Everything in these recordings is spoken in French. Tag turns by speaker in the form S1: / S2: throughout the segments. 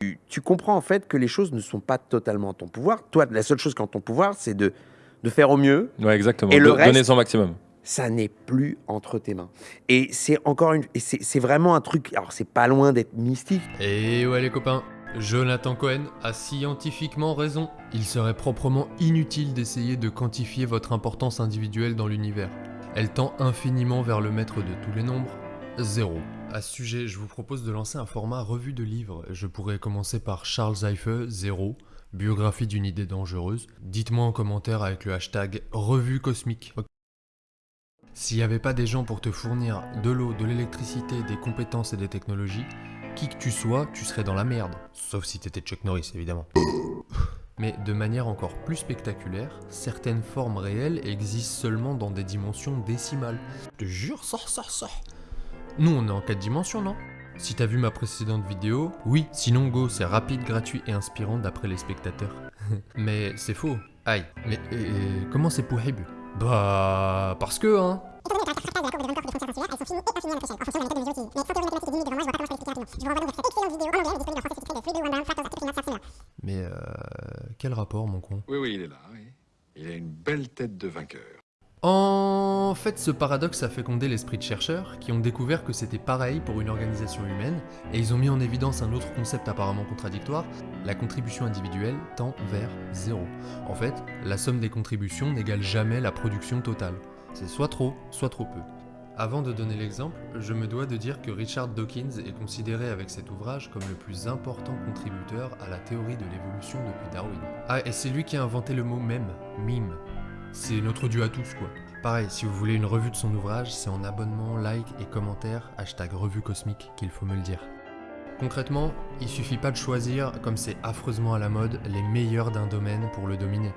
S1: tu, tu comprends en fait que les choses ne sont pas totalement en ton pouvoir. Toi, la seule chose qui est en ton pouvoir, c'est de, de faire au mieux.
S2: Ouais, exactement.
S1: Et le
S2: Do- Donner
S1: reste-
S2: son maximum.
S1: Ça n'est plus entre tes mains. Et c'est encore une. et C'est c'est vraiment un truc. Alors, c'est pas loin d'être mystique.
S3: Et ouais les copains, Jonathan Cohen a scientifiquement raison. Il serait proprement inutile d'essayer de quantifier votre importance individuelle dans l'univers. Elle tend infiniment vers le maître de tous les nombres, zéro. À ce sujet, je vous propose de lancer un format revue de livres. Je pourrais commencer par Charles Eife, zéro, biographie d'une idée dangereuse. Dites-moi en commentaire avec le hashtag revue cosmique. S'il n'y avait pas des gens pour te fournir de l'eau, de l'électricité, des compétences et des technologies, qui que tu sois, tu serais dans la merde. Sauf si t'étais Chuck Norris, évidemment. Mais de manière encore plus spectaculaire, certaines formes réelles existent seulement dans des dimensions décimales. Je te jure, sors, sors, sors. Nous, on est en 4 dimensions, non? Si t'as vu ma précédente vidéo, oui, sinon Go, c'est rapide, gratuit et inspirant d'après les spectateurs. mais c'est faux. Aïe. Mais comment c'est possible? Bah... Parce que, hein Mais euh... Quel rapport, mon con?
S4: Oui, oui, il est là. oui. Il a une belle tête de vainqueur.
S3: En fait, ce paradoxe a fécondé l'esprit de chercheurs qui ont découvert que c'était pareil pour une organisation humaine et ils ont mis en évidence un autre concept apparemment contradictoire, la contribution individuelle tend vers zéro. En fait, la somme des contributions n'égale jamais la production totale. C'est soit trop, soit trop peu. Avant de donner l'exemple, je me dois de dire que Richard Dawkins est considéré avec cet ouvrage comme le plus important contributeur à la théorie de l'évolution depuis Darwin. Ah, et c'est lui qui a inventé le mot mème, mime. C'est notre dû à tous quoi. Pareil, si vous voulez une revue de son ouvrage, c'est en abonnement, like et commentaire, hashtag revue cosmique qu'il faut me le dire. Concrètement, il suffit pas de choisir, comme c'est affreusement à la mode, les meilleurs d'un domaine pour le dominer.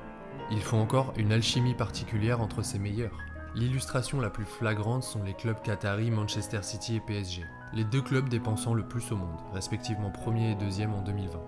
S3: Il faut encore une alchimie particulière entre ces meilleurs. L'illustration la plus flagrante sont les clubs qataris Manchester City et PSG, les deux clubs dépensant le plus au monde, respectivement premier et deuxième en 2020.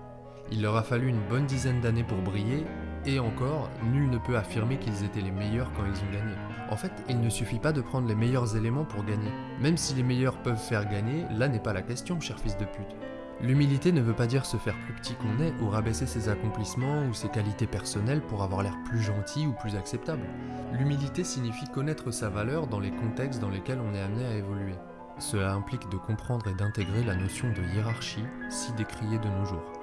S3: Il leur a fallu une bonne dizaine d'années pour briller, et encore, nul ne peut affirmer qu'ils étaient les meilleurs quand ils ont gagné. En fait, il ne suffit pas de prendre les meilleurs éléments pour gagner. Même si les meilleurs peuvent faire gagner, là n'est pas la question, cher fils de pute. L'humilité ne veut pas dire se faire plus petit qu'on est ou rabaisser ses accomplissements ou ses qualités personnelles pour avoir l'air plus gentil ou plus acceptable. L'humilité signifie connaître sa valeur dans les contextes dans lesquels on est amené à évoluer. Cela implique de comprendre et d'intégrer la notion de hiérarchie si décriée de nos jours.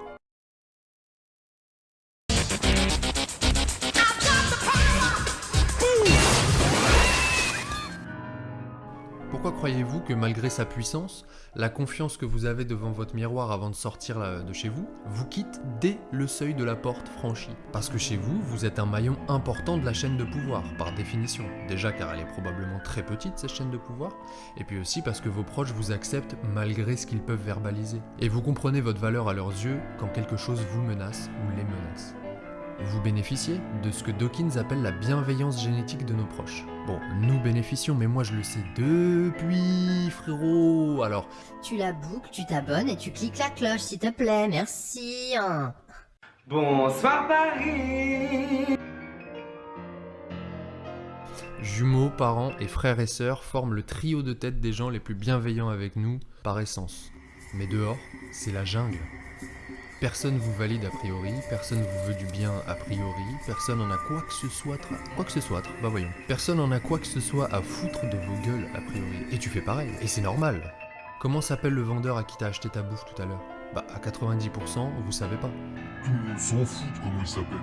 S3: Pourquoi croyez-vous que malgré sa puissance, la confiance que vous avez devant votre miroir avant de sortir de chez vous vous quitte dès le seuil de la porte franchie? Parce que chez vous, vous êtes un maillon important de la chaîne de pouvoir, par définition. Déjà car elle est probablement très petite, cette chaîne de pouvoir, et puis aussi parce que vos proches vous acceptent malgré ce qu'ils peuvent verbaliser. Et vous comprenez votre valeur à leurs yeux quand quelque chose vous menace ou les menace. Vous bénéficiez de ce que Dawkins appelle la bienveillance génétique de nos proches. Bon, nous bénéficions, mais moi je le sais depuis, frérot. Alors,
S5: Tu la boucles, tu t'abonnes et tu cliques la cloche, s'il te plaît, merci. hein.
S6: Bonsoir Paris
S3: jumeaux, parents et frères et sœurs forment le trio de tête des gens les plus bienveillants avec nous, par essence. Mais dehors, c'est la jungle. Personne vous valide a priori, personne vous veut du bien a priori, personne en a quoi que ce soit, quoi que ce soit, bah voyons. Personne en a quoi que ce soit à foutre de vos gueules a priori. Et tu fais pareil, et c'est normal. Comment s'appelle le vendeur à qui t'as acheté ta bouffe tout à l'heure? Bah à 90%, vous savez pas.
S7: On s'en fout de comment il s'appelle.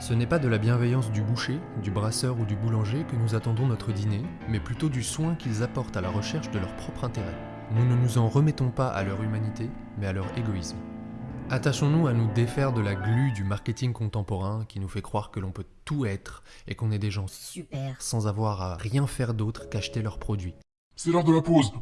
S3: Ce n'est pas de la bienveillance du boucher, du brasseur ou du boulanger que nous attendons notre dîner, mais plutôt du soin qu'ils apportent à la recherche de leur propre intérêt. Nous ne nous en remettons pas à leur humanité, mais à leur égoïsme. Attachons-nous à nous défaire de la glu du marketing contemporain qui nous fait croire que l'on peut tout être et qu'on est des gens
S5: Super.
S3: sans avoir à rien faire d'autre qu'acheter leurs produits.
S7: C'est l'heure de la pause.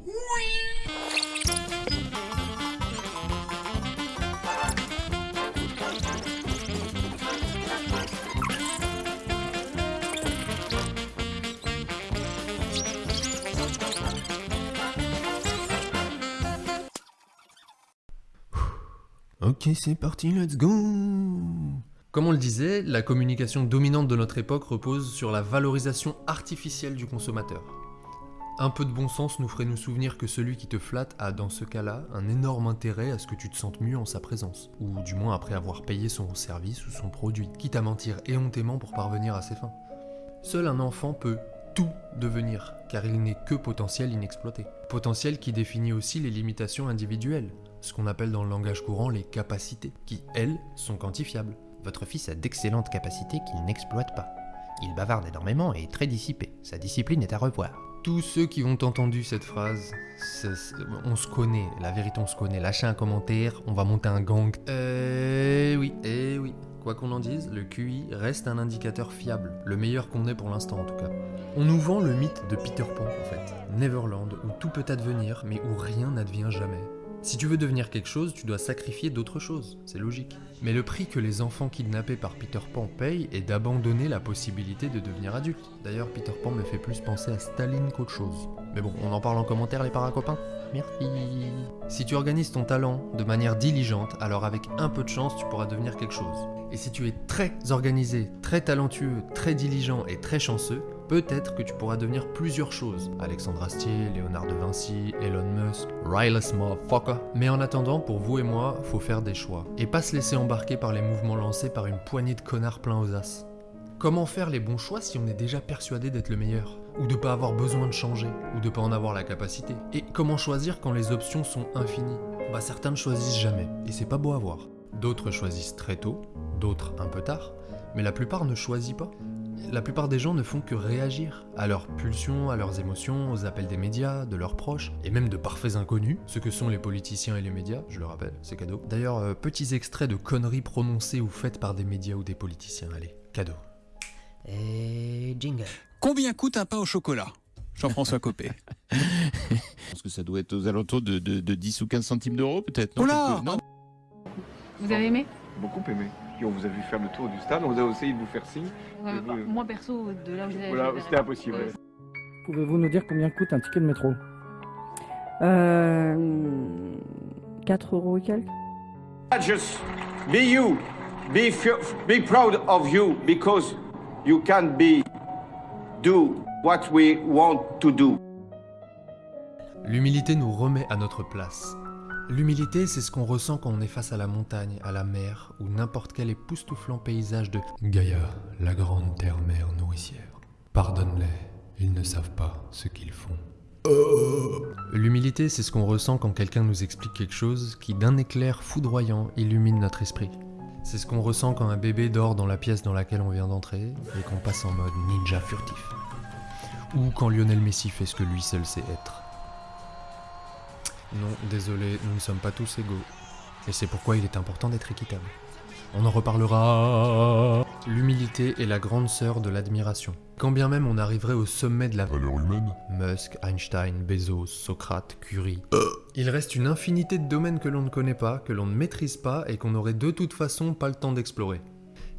S3: Ok, c'est parti, let's go Comme on le disait, la communication dominante de notre époque repose sur la valorisation artificielle du consommateur. Un peu de bon sens nous ferait nous souvenir que celui qui te flatte a, dans ce cas-là, un énorme intérêt à ce que tu te sentes mieux en sa présence, ou du moins après avoir payé son service ou son produit, quitte à mentir éhontément pour parvenir à ses fins. Seul un enfant peut tout devenir, car il n'est que potentiel inexploité. Potentiel qui définit aussi les limitations individuelles, ce qu'on appelle dans le langage courant les capacités, qui, elles, sont quantifiables.
S2: Votre fils a d'excellentes capacités qu'il n'exploite pas. Il bavarde énormément et est très dissipé. Sa discipline est à revoir.
S3: Tous ceux qui ont entendu cette phrase, on se connaît, la vérité on se connaît. Lâchez un commentaire, on va monter un gang. Euh oui, eh oui. Quoi qu'on en dise, le QI reste un indicateur fiable, le meilleur qu'on ait pour l'instant en tout cas. On nous vend le mythe de Peter Pan en fait, Neverland, où tout peut advenir mais où rien n'advient jamais. Si tu veux devenir quelque chose, tu dois sacrifier d'autres choses, c'est logique. Mais le prix que les enfants kidnappés par Peter Pan payent est d'abandonner la possibilité de devenir adulte. D'ailleurs, Peter Pan me fait plus penser à Staline qu'autre chose. Mais bon, on en parle en commentaire les paracopains Merci. Si tu organises ton talent de manière diligente, alors avec un peu de chance, tu pourras devenir quelque chose. Et si tu es très organisé, très talentueux, très diligent et très chanceux, peut-être que tu pourras devenir plusieurs choses. Alexandre Astier, Léonard de Vinci, Elon Musk, Riley motherfucker. Mais en attendant, pour vous et moi, faut faire des choix. Et pas se laisser embarquer par les mouvements lancés par une poignée de connards pleins aux as. Comment faire les bons choix si on est déjà persuadé d'être le meilleur? Ou de pas avoir besoin de changer? Ou de pas en avoir la capacité? Et comment choisir quand les options sont infinies? Bah certains ne choisissent jamais, et c'est pas beau à voir. D'autres choisissent très tôt, d'autres un peu tard, mais la plupart ne choisissent pas. La plupart des gens ne font que réagir à leurs pulsions, à leurs émotions, aux appels des médias, de leurs proches, et même de parfaits inconnus, ce que sont les politiciens et les médias, je le rappelle, c'est cadeau. D'ailleurs, euh, petits extraits de conneries prononcées ou faites par des médias ou des politiciens, allez, cadeau.
S2: Et jingle.
S8: Combien coûte un pain au chocolat? Jean-François Copé.
S9: Je pense que ça doit être aux alentours de, de- de 10 ou 15 centimes d'euros, peut-être. non?
S8: Oh là
S9: non?
S10: Vous avez aimé?
S11: Beaucoup aimé. On vous a vu faire le tour du stade, on vous a essayé de vous faire signe.
S10: Euh,
S11: vous-
S10: Moi perso, de là où j'étais.
S11: Voilà, c'était impossible.
S10: Euh,
S12: Pouvez-vous nous dire combien coûte un ticket de métro
S13: Euh. 4 euros et quelques
S6: Just be you. Be, be proud of you because you can be do what we want to do.
S3: L'humilité nous remet à notre place. L'humilité, c'est ce qu'on ressent quand on est face à la montagne, à la mer, ou n'importe quel époustouflant paysage de Gaïa, la grande terre-mère nourricière. Pardonne-les, ils ne savent pas ce qu'ils font. L'humilité, c'est ce qu'on ressent quand quelqu'un nous explique quelque chose qui, d'un éclair foudroyant, illumine notre esprit. C'est ce qu'on ressent quand un bébé dort dans la pièce dans laquelle on vient d'entrer et qu'on passe en mode ninja furtif. Ou quand Lionel Messi fait ce que lui seul sait être. Non, désolé, nous ne sommes pas tous égaux. Et c'est pourquoi il est important d'être équitable. On en reparlera. L'humilité est la grande sœur de l'admiration. Quand bien même on arriverait au sommet de la
S7: Valeur humaine
S3: Musk, Einstein, Bezos, Socrate, Curie. Il reste une infinité de domaines que l'on ne connaît pas, que l'on ne maîtrise pas et qu'on n'aurait de toute façon pas le temps d'explorer.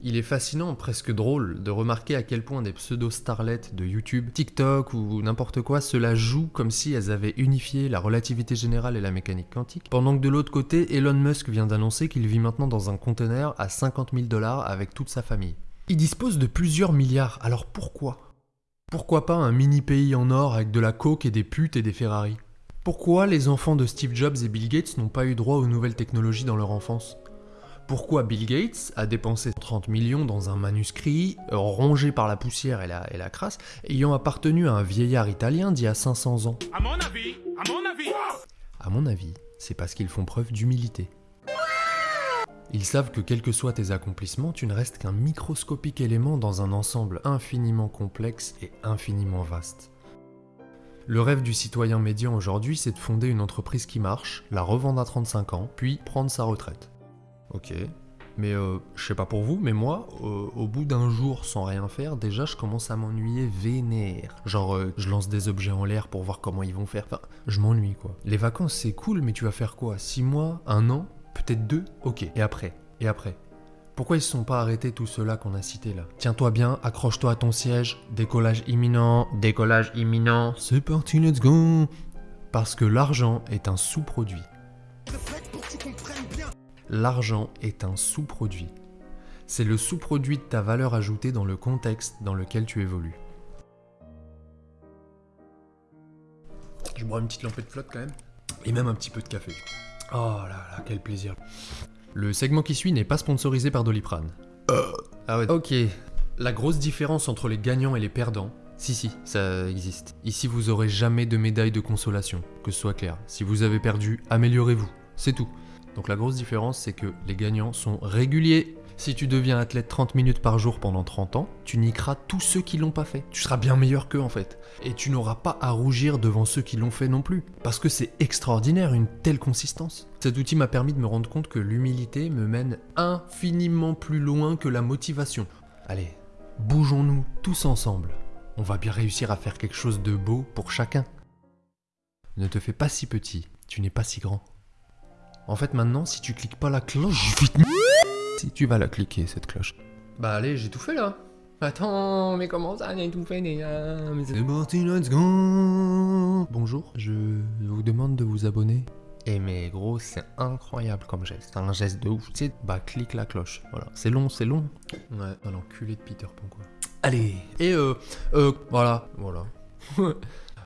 S3: Il est fascinant, presque drôle, de remarquer à quel point des pseudo-starlets de YouTube, TikTok ou n'importe quoi cela joue comme si elles avaient unifié la relativité générale et la mécanique quantique, pendant que de l'autre côté, Elon Musk vient d'annoncer qu'il vit maintenant dans un conteneur à 50 000 dollars avec toute sa famille. Il dispose de plusieurs milliards, alors pourquoi? Pourquoi pas un mini pays en or avec de la coke et des putes et des Ferrari? Pourquoi les enfants de Steve Jobs et Bill Gates n'ont pas eu droit aux nouvelles technologies dans leur enfance? Pourquoi Bill Gates a dépensé 30 millions dans un manuscrit euh, rongé par la poussière et la, et la crasse, ayant appartenu à un vieillard italien d'il y a 500 ans?
S8: À mon avis, à mon avis.
S3: À mon avis, c'est parce qu'ils font preuve d'humilité. Ils savent que quels que soient tes accomplissements, tu ne restes qu'un microscopique élément dans un ensemble infiniment complexe et infiniment vaste. Le rêve du citoyen médian aujourd'hui, c'est de fonder une entreprise qui marche, la revendre à 35 ans, puis prendre sa retraite. Ok. Mais euh, je sais pas pour vous, mais moi, euh, au bout d'un jour sans rien faire, déjà je commence à m'ennuyer vénère. Genre, euh, je lance des objets en l'air pour voir comment ils vont faire. Enfin, je m'ennuie quoi. Les vacances c'est cool, mais tu vas faire quoi? 6 mois? Un an? Peut-être deux? Ok. Et après? Et après? Pourquoi ils se sont pas arrêtés tous ceux-là qu'on a cités là? Tiens-toi bien, accroche-toi à ton siège, décollage imminent, décollage imminent. C'est parti, let's go Parce que l'argent est un sous-produit. L'argent est un sous-produit. C'est le sous-produit de ta valeur ajoutée dans le contexte dans lequel tu évolues. Je bois une petite lampée de flotte quand même. Et même un petit peu de café. Oh là là, quel plaisir. Le segment qui suit n'est pas sponsorisé par Doliprane. Ah ouais. Ok. La grosse différence entre les gagnants et les perdants. Si, si, ça existe. Ici, vous aurez jamais de médaille de consolation, que ce soit clair. Si vous avez perdu, améliorez-vous. C'est tout. Donc la grosse différence, c'est que les gagnants sont réguliers. Si tu deviens athlète 30 minutes par jour pendant 30 ans, tu niqueras tous ceux qui l'ont pas fait. Tu seras bien meilleur qu'eux en fait. Et tu n'auras pas à rougir devant ceux qui l'ont fait non plus. Parce que c'est extraordinaire une telle consistance. Cet outil m'a permis de me rendre compte que l'humilité me mène infiniment plus loin que la motivation. Allez, bougeons-nous tous ensemble. On va bien réussir à faire quelque chose de beau pour chacun. Ne te fais pas si petit, tu n'es pas si grand. En fait, maintenant, si tu cliques pas la cloche, je vais te si tu vas la cliquer, cette cloche. Bah allez, j'ai tout fait là. Attends, mais comment ça, j'ai tout fait déjà? Mais c'est parti, let's go Bonjour, je vous demande de vous abonner. Eh mais gros, c'est incroyable comme geste. C'est un geste de ouf. Tu sais, bah clique la cloche. Voilà. C'est long, c'est long. Ouais, un enculé de Peter Pan quoi. Allez Et euh, euh, voilà, voilà.